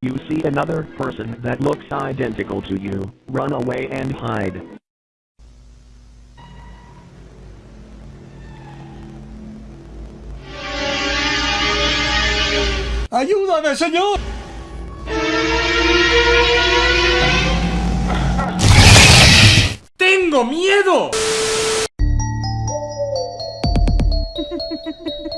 You see another person that looks identical to you, run away and hide. ¡Ayúdame, señor! ¡Tengo miedo!